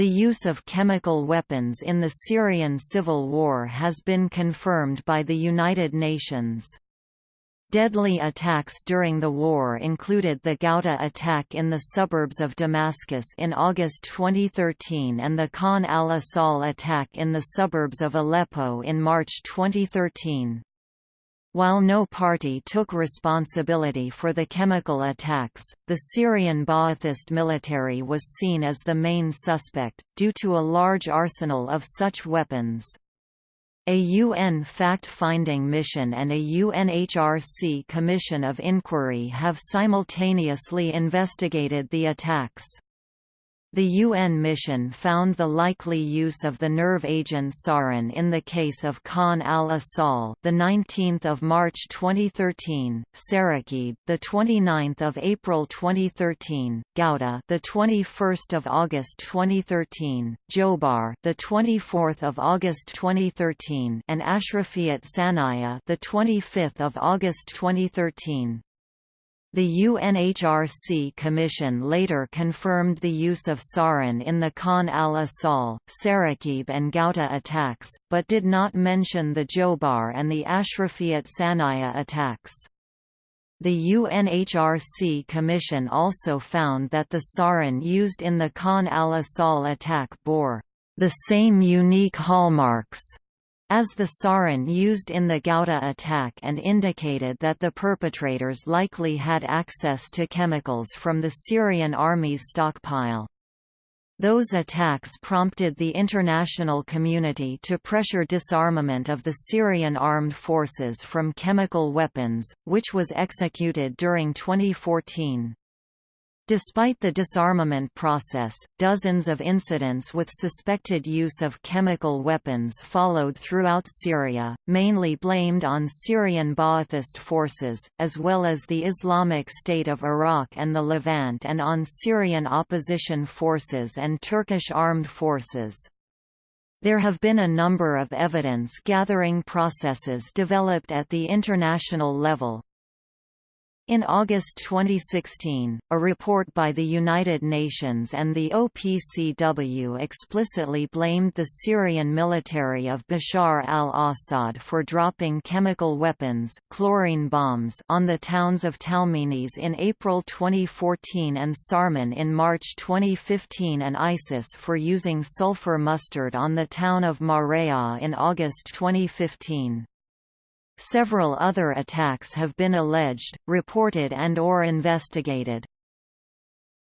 The use of chemical weapons in the Syrian civil war has been confirmed by the United Nations. Deadly attacks during the war included the Ghouta attack in the suburbs of Damascus in August 2013 and the Khan al-Assal attack in the suburbs of Aleppo in March 2013. While no party took responsibility for the chemical attacks, the Syrian Ba'athist military was seen as the main suspect, due to a large arsenal of such weapons. A UN fact-finding mission and a UNHRC Commission of Inquiry have simultaneously investigated the attacks. The UN mission found the likely use of the nerve agent sarin in the case of Khan al-Assal, the 19th of March 2013, Saraqib, the 29th of April 2013, Ghouta, the 21st of August 2013, Jobar, the 24th of August 2013, and Ashrafiyat Sahnaya, the 25th of August 2013. The UNHRC Commission later confirmed the use of sarin in the Khan al-Assal, Saraqib and Ghouta attacks, but did not mention the Jobar and the Ashrafiyat Sahnaya attacks. The UNHRC Commission also found that the sarin used in the Khan al-Assal attack bore the same unique hallmarks as the sarin used in the Ghouta attack and indicated that the perpetrators likely had access to chemicals from the Syrian army's stockpile. Those attacks prompted the international community to pressure disarmament of the Syrian armed forces from chemical weapons, which was executed during 2014. Despite the disarmament process, dozens of incidents with suspected use of chemical weapons followed throughout Syria, mainly blamed on Syrian Ba'athist forces, as well as the Islamic State of Iraq and the Levant and on Syrian opposition forces and Turkish armed forces. There have been a number of evidence-gathering processes developed at the international level, in August 2016, a report by the United Nations and the OPCW explicitly blamed the Syrian military of Bashar al-Assad for dropping chemical weapons chlorine bombs on the towns of Talmenes in April 2014 and Sarmin in March 2015 and ISIS for using sulfur mustard on the town of Maraya in August 2015. Several other attacks have been alleged, reported and or investigated.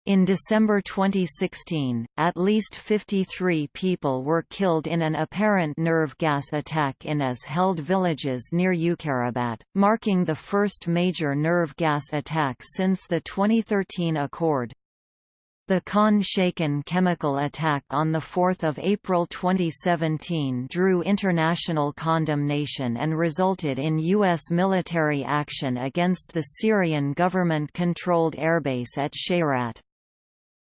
In December 2016, at least 53 people were killed in an apparent nerve gas attack in as-held villages near Uqayrabat, marking the first major nerve gas attack since the 2013 accord. The Khan Shaykhun chemical attack on 4 April 2017 drew international condemnation and resulted in U.S. military action against the Syrian government-controlled airbase at Shayrat.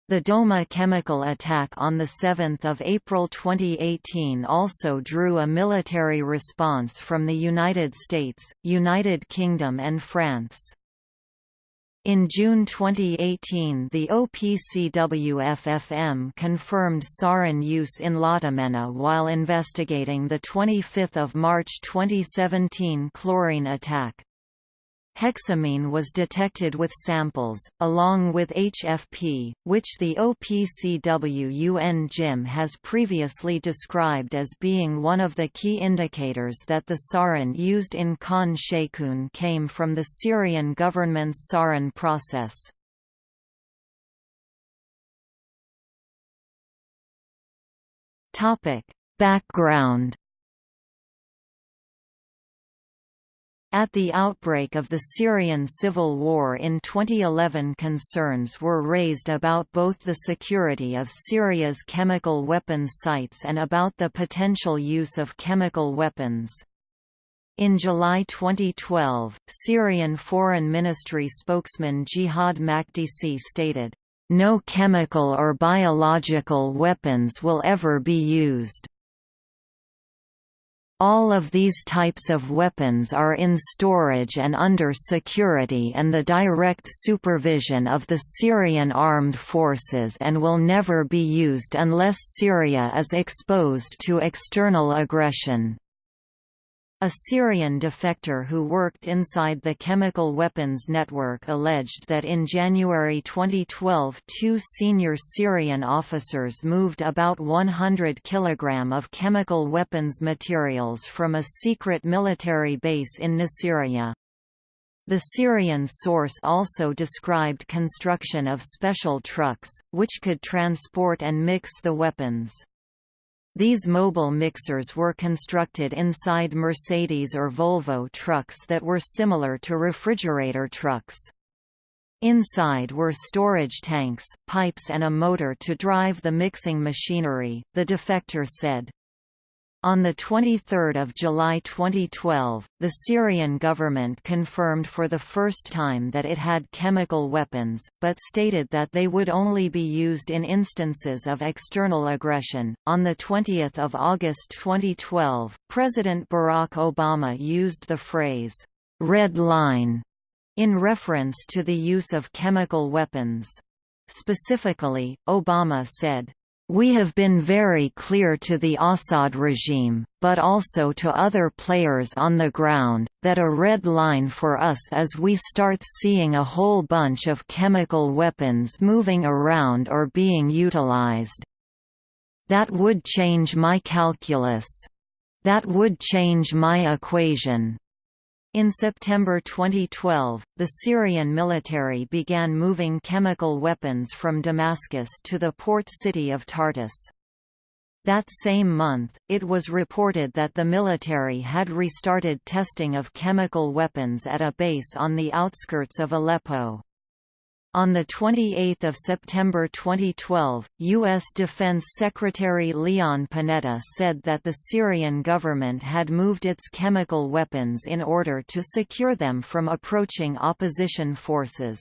The Douma chemical attack on 7 April 2018 also drew a military response from the United States, United Kingdom and France. In June 2018 the OPCW-FFM confirmed sarin use in Latamena while investigating the 25 March 2017 chlorine attack. Hexamine was detected with samples, along with HFP, which the OPCW-UN JIM has previously described as being one of the key indicators that the sarin used in Khan Sheikhoun came from the Syrian government's sarin process. Background At the outbreak of the Syrian civil war in 2011 concerns were raised about both the security of Syria's chemical weapons sites and about the potential use of chemical weapons. In July 2012, Syrian Foreign Ministry spokesman Jihad Makdisi stated, "...no chemical or biological weapons will ever be used." All of these types of weapons are in storage and under security and the direct supervision of the Syrian armed forces and will never be used unless Syria is exposed to external aggression. A Syrian defector who worked inside the chemical weapons network alleged that in January 2012 two senior Syrian officers moved about 100 kg of chemical weapons materials from a secret military base in Nasiriyah. The Syrian source also described construction of special trucks, which could transport and mix the weapons. These mobile mixers were constructed inside Mercedes or Volvo trucks that were similar to refrigerator trucks. Inside were storage tanks, pipes and a motor to drive the mixing machinery, the defector said. On 23 July 2012, the Syrian government confirmed for the first time that it had chemical weapons, but stated that they would only be used in instances of external aggression. On 20 August 2012, President Barack Obama used the phrase, red line, in reference to the use of chemical weapons. Specifically, Obama said, we have been very clear to the Assad regime, but also to other players on the ground, that a red line for us is we start seeing a whole bunch of chemical weapons moving around or being utilized. That would change my calculus. That would change my equation. In September 2012, the Syrian military began moving chemical weapons from Damascus to the port city of Tartus. That same month, it was reported that the military had restarted testing of chemical weapons at a base on the outskirts of Aleppo. On 28 September 2012, U.S. Defense Secretary Leon Panetta said that the Syrian government had moved its chemical weapons in order to secure them from approaching opposition forces.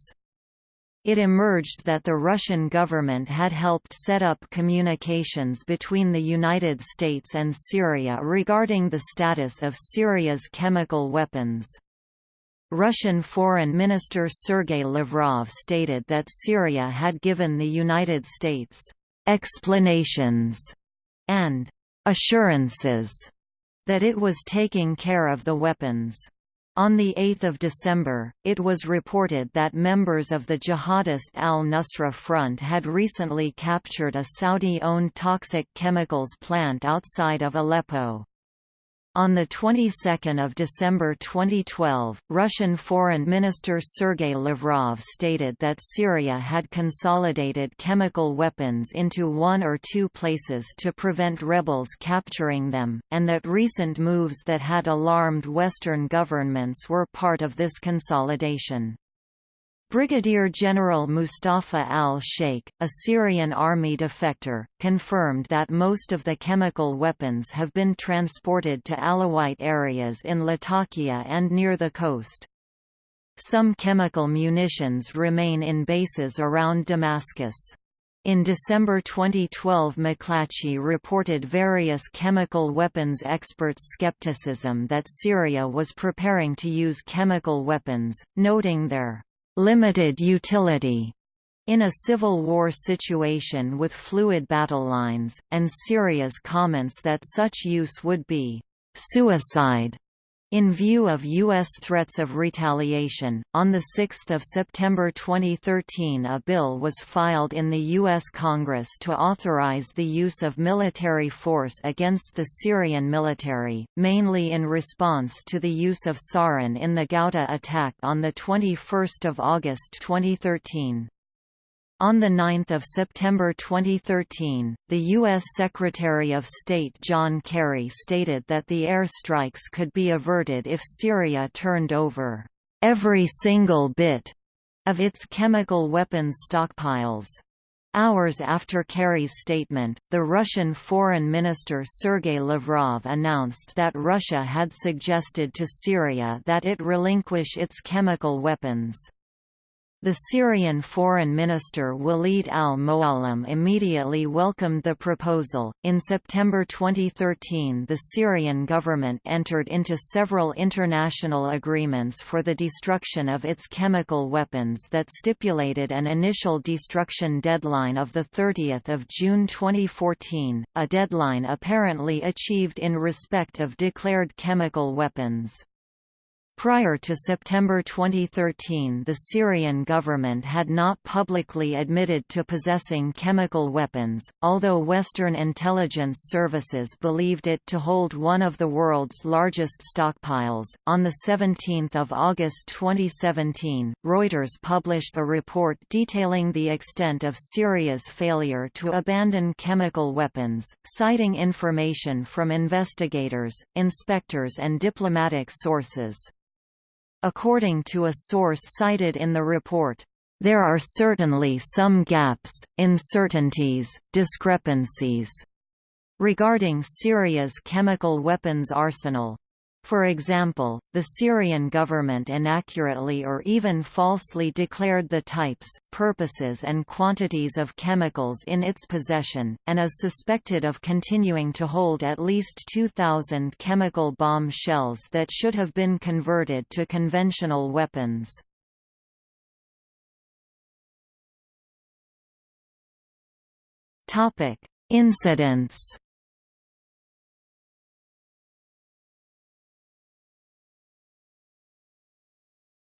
It emerged that the Russian government had helped set up communications between the United States and Syria regarding the status of Syria's chemical weapons. Russian Foreign Minister Sergei Lavrov stated that Syria had given the United States explanations and assurances that it was taking care of the weapons. On 8 December, it was reported that members of the jihadist al-Nusra Front had recently captured a Saudi-owned toxic chemicals plant outside of Aleppo. On the 22nd of December 2012, Russian Foreign Minister Sergei Lavrov stated that Syria had consolidated chemical weapons into one or two places to prevent rebels capturing them, and that recent moves that had alarmed Western governments were part of this consolidation. Brigadier General Mustafa al-Sheikh, a Syrian army defector, confirmed that most of the chemical weapons have been transported to Alawite areas in Latakia and near the coast. Some chemical munitions remain in bases around Damascus. In December 2012 McClatchy reported various chemical weapons experts' skepticism that Syria was preparing to use chemical weapons, noting their limited utility in a civil war situation with fluid battle lines, and Syria's comments that such use would be suicide in view of U.S. threats of retaliation, on 6 September 2013 a bill was filed in the U.S. Congress to authorize the use of military force against the Syrian military, mainly in response to the use of sarin in the Ghouta attack on 21 August 2013. On 9 September 2013, the U.S. Secretary of State John Kerry stated that the airstrikes could be averted if Syria turned over every single bit of its chemical weapons stockpiles. Hours after Kerry's statement, the Russian Foreign Minister Sergei Lavrov announced that Russia had suggested to Syria that it relinquish its chemical weapons. The Syrian Foreign Minister Walid al-Muallim immediately welcomed the proposal. In September 2013, the Syrian government entered into several international agreements for the destruction of its chemical weapons that stipulated an initial destruction deadline of 30 June 2014, a deadline apparently achieved in respect of declared chemical weapons. Prior to September 2013 the Syrian government had not publicly admitted to possessing chemical weapons, although Western intelligence services believed it to hold one of the world's largest stockpiles. On 17 August 2017, Reuters published a report detailing the extent of Syria's failure to abandon chemical weapons, citing information from investigators, inspectors and diplomatic sources. According to a source cited in the report, there are certainly some gaps, uncertainties, discrepancies regarding Syria's chemical weapons arsenal. For example, the Syrian government inaccurately or even falsely declared the types, purposes and quantities of chemicals in its possession, and is suspected of continuing to hold at least 2,000 chemical bomb shells that should have been converted to conventional weapons. Incidents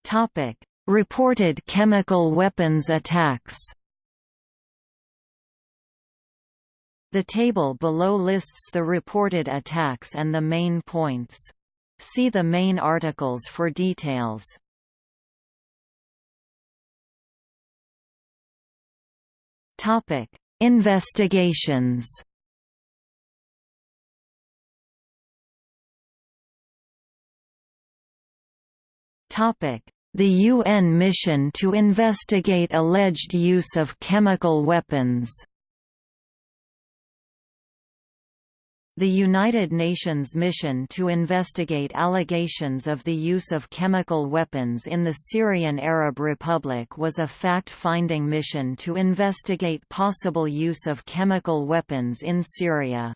Topic: Reported chemical weapons attacks. The table below lists the reported attacks and the main points. See the main articles for details. Topic: Investigations. Topic: the UN mission to investigate alleged use of chemical weapons. The United Nations mission to investigate allegations of the use of chemical weapons in the Syrian Arab Republic was a fact-finding mission to investigate possible use of chemical weapons in Syria.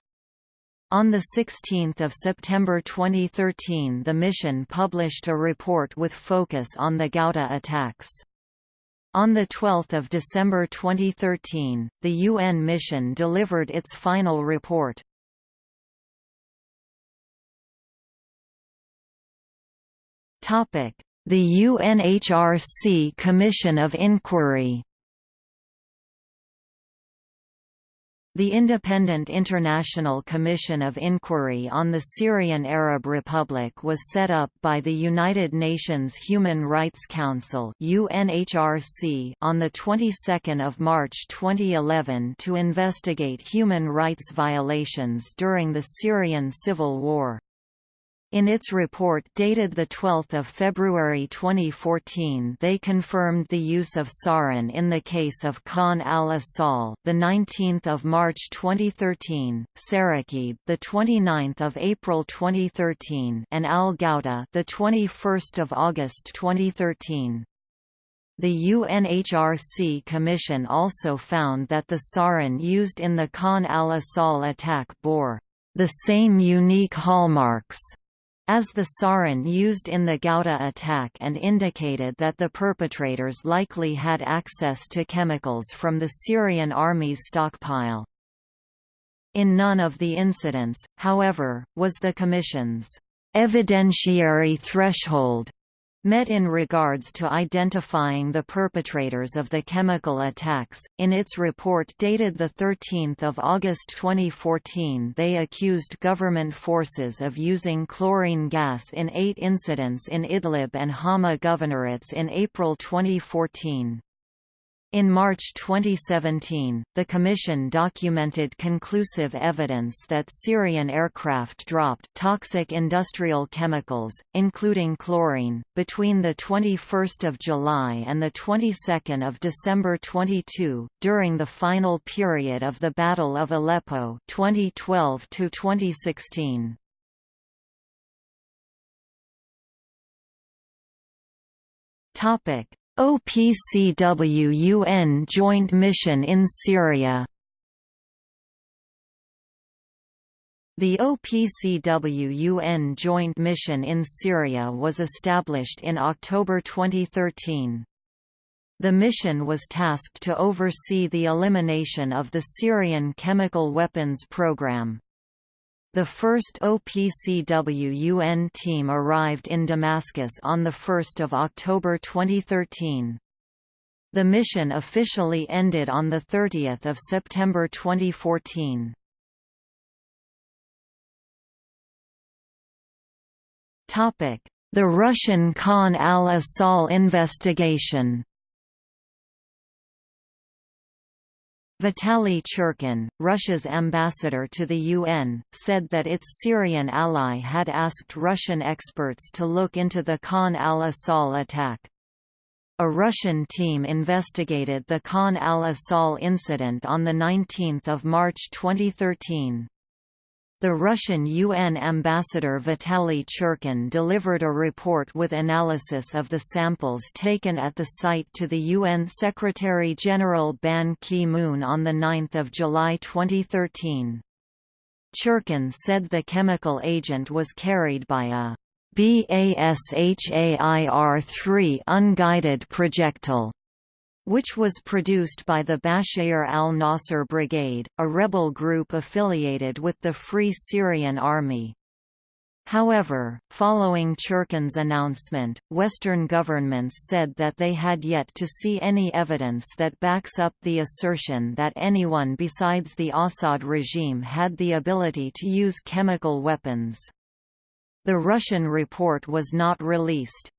On 16 September 2013 the mission published a report with focus on the Ghouta attacks. On 12 December 2013, the UN mission delivered its final report. The UNHRC Commission of Inquiry The Independent International Commission of Inquiry on the Syrian Arab Republic was set up by the United Nations Human Rights Council (UNHRC) on the 22nd of March 2011 to investigate human rights violations during the Syrian civil war. In its report dated 12 February 2014 they confirmed the use of sarin in the case of Khan al-Assal, 19 March 2013, Saraqib, 29 April 2013 and al-Ghouta 21 August 2013. The UNHRC Commission also found that the sarin used in the Khan al-Assal attack bore the same unique hallmarks as the sarin used in the Ghouta attack and indicated that the perpetrators likely had access to chemicals from the Syrian army's stockpile. In none of the incidents, however, was the Commission's evidentiary threshold met in regards to identifying the perpetrators of the chemical attacks. In its report dated 13 August 2014 they accused government forces of using chlorine gas in eight incidents in Idlib and Hama governorates in April 2014. In March 2017, the Commission documented conclusive evidence that Syrian aircraft dropped toxic industrial chemicals, including chlorine, between 21 July and the 22 December 22, during the final period of the Battle of Aleppo 2012 -2016. OPCW-UN Joint Mission in Syria The OPCW-UN Joint Mission in Syria was established in October 2013. The mission was tasked to oversee the elimination of the Syrian chemical weapons program. The first OPCW-UN team arrived in Damascus on 1 October 2013. The mission officially ended on 30 September 2014. The Russian Khan al-Assal investigation Vitaly Churkin, Russia's ambassador to the UN, said that its Syrian ally had asked Russian experts to look into the Khan al-Assal attack. A Russian team investigated the Khan al-Assal incident on 19 March 2013. The Russian UN ambassador Vitaly Churkin delivered a report with analysis of the samples taken at the site to the UN Secretary-General Ban Ki-moon on 9 July 2013. Churkin said the chemical agent was carried by a BASHAIR-3 unguided projectile which was produced by the Bashayr al-Nasser Brigade, a rebel group affiliated with the Free Syrian Army. However, following Churkin's announcement, Western governments said that they had yet to see any evidence that backs up the assertion that anyone besides the Assad regime had the ability to use chemical weapons. The Russian report was not released.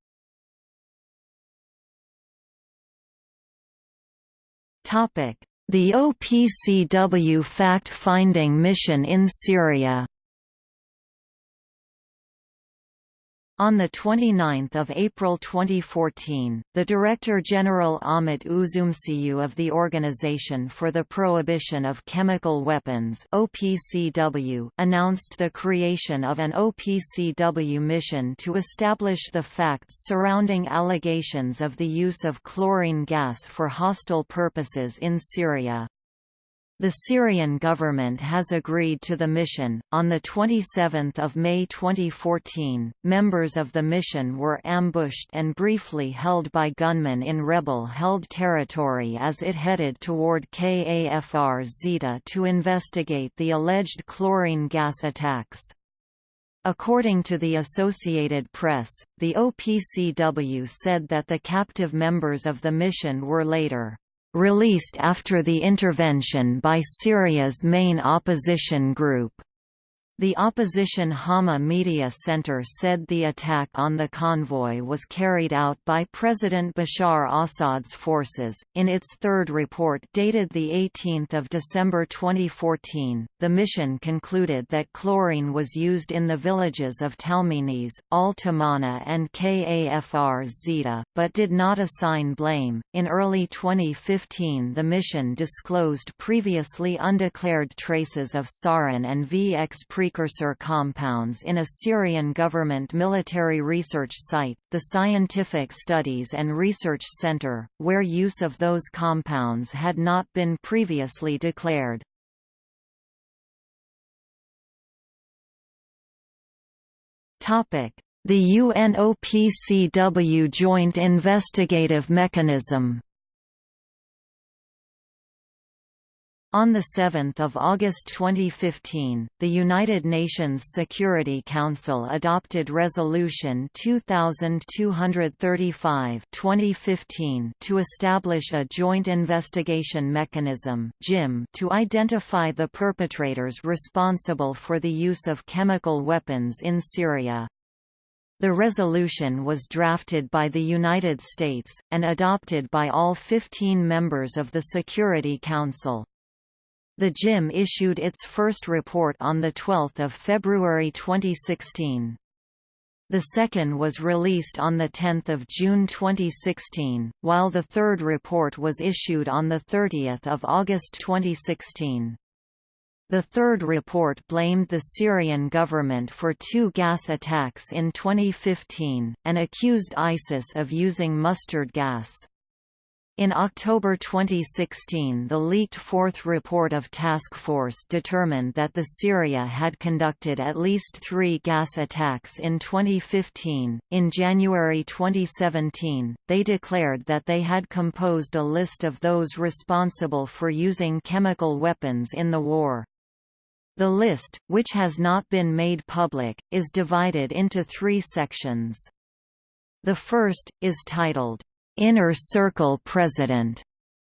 The OPCW fact-finding mission in Syria On 29 April 2014, the Director General Ahmet Üzümcüoğlu of the Organization for the Prohibition of Chemical Weapons OPCW announced the creation of an OPCW mission to establish the facts surrounding allegations of the use of chlorine gas for hostile purposes in Syria. The Syrian government has agreed to the mission. On the 27th of May 2014, members of the mission were ambushed and briefly held by gunmen in rebel-held territory as it headed toward Kafr Zita to investigate the alleged chlorine gas attacks. According to the Associated Press, the OPCW said that the captive members of the mission were later released after the intervention by Syria's main opposition group. The opposition Hama Media Center said the attack on the convoy was carried out by President Bashar Assad's forces. In its third report dated 18 December 2014, the mission concluded that chlorine was used in the villages of Talmenes, Al Tamana, and Kafr Zita, but did not assign blame. In early 2015, the mission disclosed previously undeclared traces of sarin and VX pre precursor compounds in a Syrian government military research site, the Scientific Studies and Research Center, where use of those compounds had not been previously declared. The UNOPCW Joint Investigative Mechanism On 7 August 2015, the United Nations Security Council adopted Resolution 2235 2015 to establish a Joint Investigation Mechanism to identify the perpetrators responsible for the use of chemical weapons in Syria. The resolution was drafted by the United States, and adopted by all 15 members of the Security Council. The JIM issued its first report on 12 February 2016. The second was released on 10 June 2016, while the third report was issued on 30 August 2016. The third report blamed the Syrian government for two gas attacks in 2015, and accused ISIS of using mustard gas. In October 2016 the leaked fourth report of Task Force determined that the Syria had conducted at least three gas attacks in 2015. In January 2017, they declared that they had composed a list of those responsible for using chemical weapons in the war. The list, which has not been made public, is divided into three sections. The first, is titled, inner circle president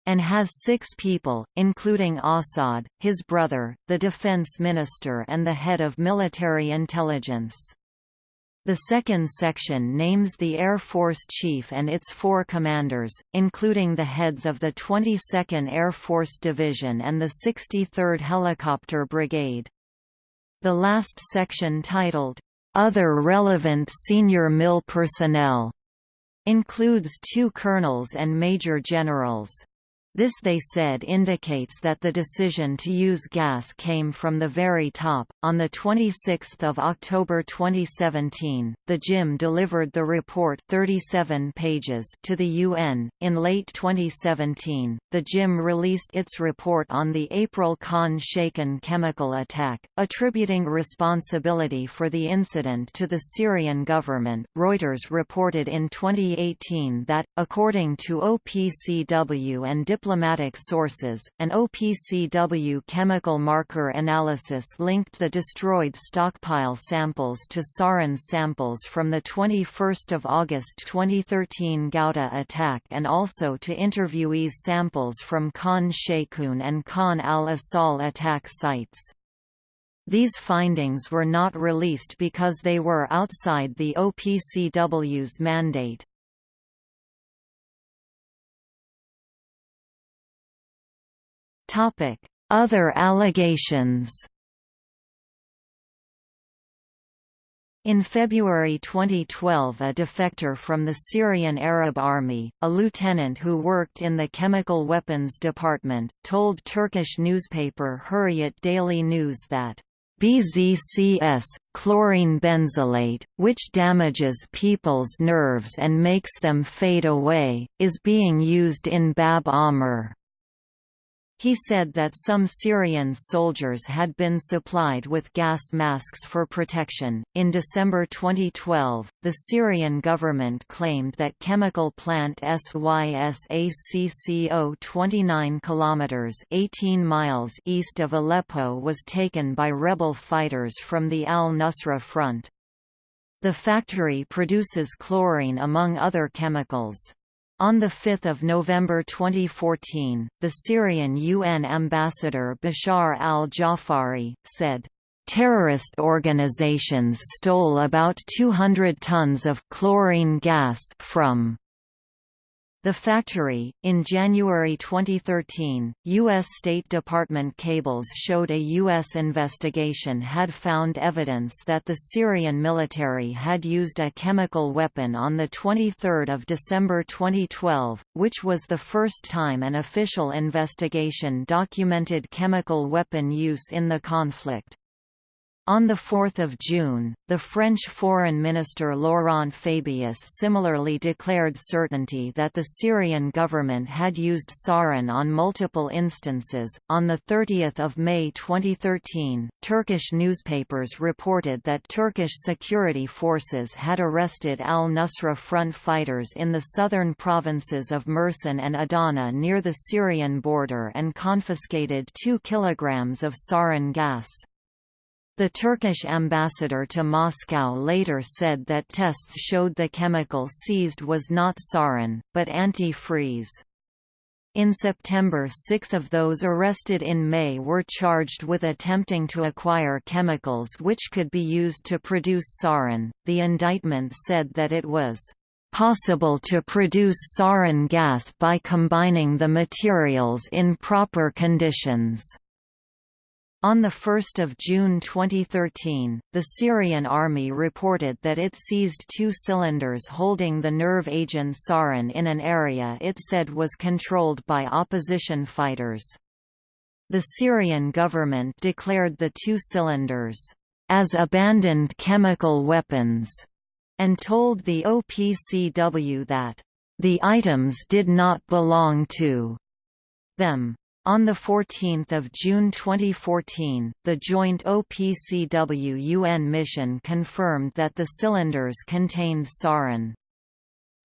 and has six people, including Assad, his brother, the defense minister and the head of military intelligence. The second section names the Air Force Chief and its four commanders, including the heads of the 22nd Air Force Division and the 63rd Helicopter Brigade. The last section titled, "'Other Relevant Senior MIL Personnel' includes two colonels and major generals. This they said indicates that the decision to use gas came from the very top. On the 26th of October 2017, the JIM delivered the report 37 pages to the UN. In late 2017, the JIM released its report on the April Khan Shaykhun chemical attack, attributing responsibility for the incident to the Syrian government. Reuters reported in 2018 that according to OPCW and diplomatic sources, an OPCW chemical marker analysis linked the destroyed stockpile samples to sarin samples from the 21 August 2013 Ghouta attack and also to interviewees samples from Khan Sheikhoun and Khan al-Assal attack sites. These findings were not released because they were outside the OPCW's mandate. Other allegations. In February 2012 a defector from the Syrian Arab Army, a lieutenant who worked in the chemical weapons department, told Turkish newspaper Hurriyet Daily News that BZCS, chlorine benzylate, which damages people's nerves and makes them fade away, is being used in Bab Amr. He said that some Syrian soldiers had been supplied with gas masks for protection. In December 2012, the Syrian government claimed that chemical plant SYSACCO 29 kilometers 18 miles east of Aleppo was taken by rebel fighters from the Al-Nusra Front. The factory produces chlorine among other chemicals. On 5 November 2014, the Syrian UN ambassador Bashar al-Jafari, said, "...terrorist organizations stole about 200 tons of chlorine gas from the Factory. In January 2013, U.S. State Department cables showed a U.S. investigation had found evidence that the Syrian military had used a chemical weapon on 23 December 2012, which was the first time an official investigation documented chemical weapon use in the conflict. On 4 June, the French Foreign Minister Laurent Fabius similarly declared certainty that the Syrian government had used sarin on multiple instances. On 30 May 2013, Turkish newspapers reported that Turkish security forces had arrested al-Nusra Front fighters in the southern provinces of Mersin and Adana near the Syrian border and confiscated 2 kilograms of sarin gas. The Turkish ambassador to Moscow later said that tests showed the chemical seized was not sarin, but antifreeze. In September six of those arrested in May were charged with attempting to acquire chemicals which could be used to produce sarin. The indictment said that it was possible to produce sarin gas by combining the materials in proper conditions. On 1 June 2013, the Syrian army reported that it seized two cylinders holding the nerve agent sarin in an area it said was controlled by opposition fighters. The Syrian government declared the two cylinders, "...as abandoned chemical weapons", and told the OPCW that, The items did not belong to them. On 14 June 2014, the joint OPCW-UN mission confirmed that the cylinders contained sarin.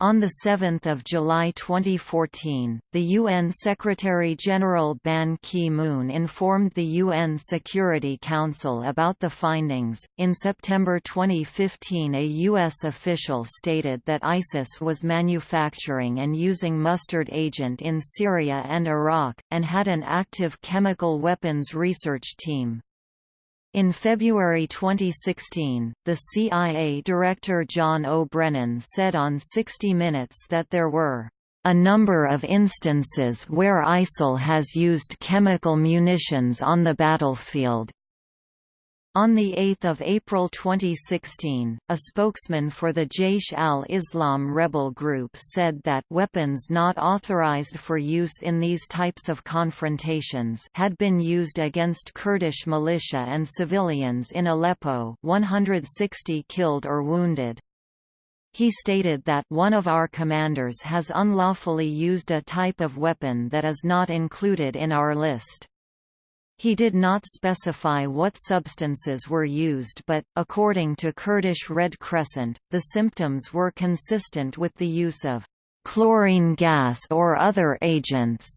On 7 July 2014, the UN Secretary-General Ban Ki-moon informed the UN Security Council about the findings. In September 2015, a US official stated that ISIS was manufacturing and using mustard agent in Syria and Iraq, and had an active chemical weapons research team. In February 2016, the CIA Director John O'Brennan said on 60 Minutes that there were a number of instances where ISIL has used chemical munitions on the battlefield, on 8 April 2016, a spokesman for the Jaish al-Islam rebel group said that weapons not authorized for use in these types of confrontations had been used against Kurdish militia and civilians in Aleppo 160 killed or wounded. He stated that one of our commanders has unlawfully used a type of weapon that is not included in our list. He did not specify what substances were used but, according to Kurdish Red Crescent, the symptoms were consistent with the use of chlorine gas or other agents.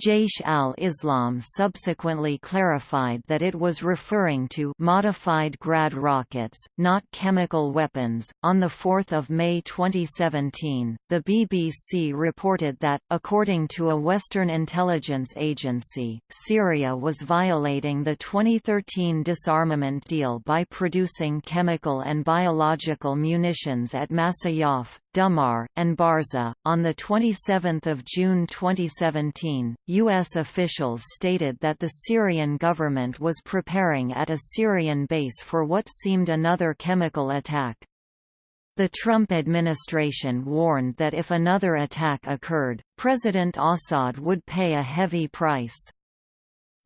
Jaish al-Islam subsequently clarified that it was referring to modified Grad rockets, not chemical weapons. On the 4th of May 2017, the BBC reported that according to a Western intelligence agency, Syria was violating the 2013 disarmament deal by producing chemical and biological munitions at Masyaf, Dumar, and Barza. On the 27th of June 2017, U.S. officials stated that the Syrian government was preparing at a Syrian base for what seemed another chemical attack. The Trump administration warned that if another attack occurred, President Assad would pay a heavy price.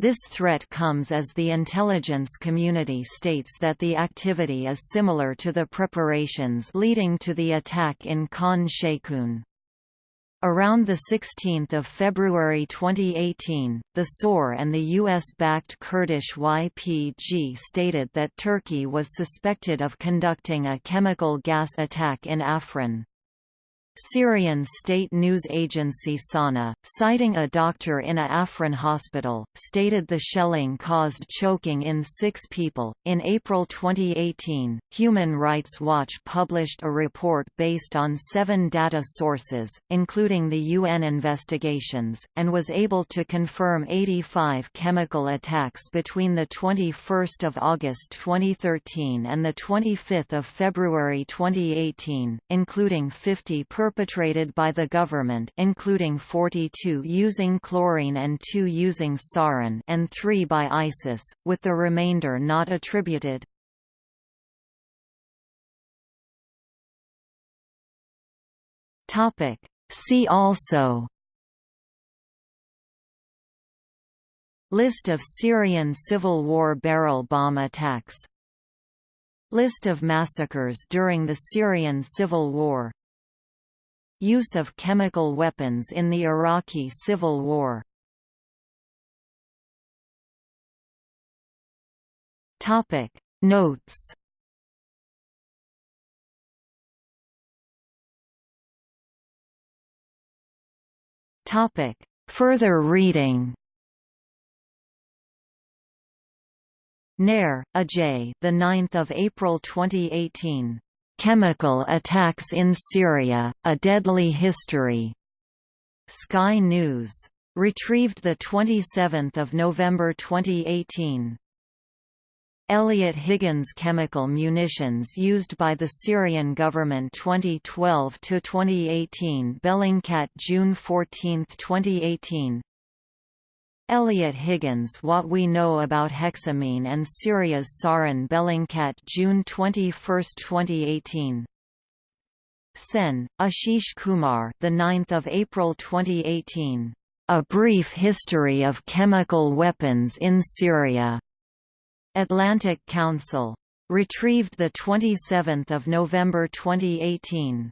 This threat comes as the intelligence community states that the activity is similar to the preparations leading to the attack in Khan Sheikhoun. Around 16 February 2018, the SOR and the US-backed Kurdish YPG stated that Turkey was suspected of conducting a chemical gas attack in Afrin. Syrian state news agency Sana, citing a doctor in a Afrin hospital, stated the shelling caused choking in six people. In April 2018, Human Rights Watch published a report based on seven data sources, including the UN investigations, and was able to confirm 85 chemical attacks between 21 August 2013 and 25 February 2018, including 50 per perpetrated by the government including 42 using chlorine and 2 using sarin and 3 by ISIS, with the remainder not attributed. See also List of Syrian Civil War barrel bomb attacks List of massacres during the Syrian Civil War Use of chemical weapons in the Iraqi Civil War Topic Notes Topic Further reading Nair, Ajay. The 9th of April 2018. Chemical Attacks in Syria, A Deadly History. Sky News. Retrieved 27 November 2018. Eliot Higgins Chemical munitions used by the Syrian government 2012–2018 Bellingcat June 14, 2018 Eliot Higgins What We Know About Hexamine and Syria's Sarin Bellingcat June 21, 2018 Sen, Ashish Kumar the 9th of April 2018 A Brief History of Chemical Weapons in Syria. Atlantic Council. Retrieved the 27th of November 2018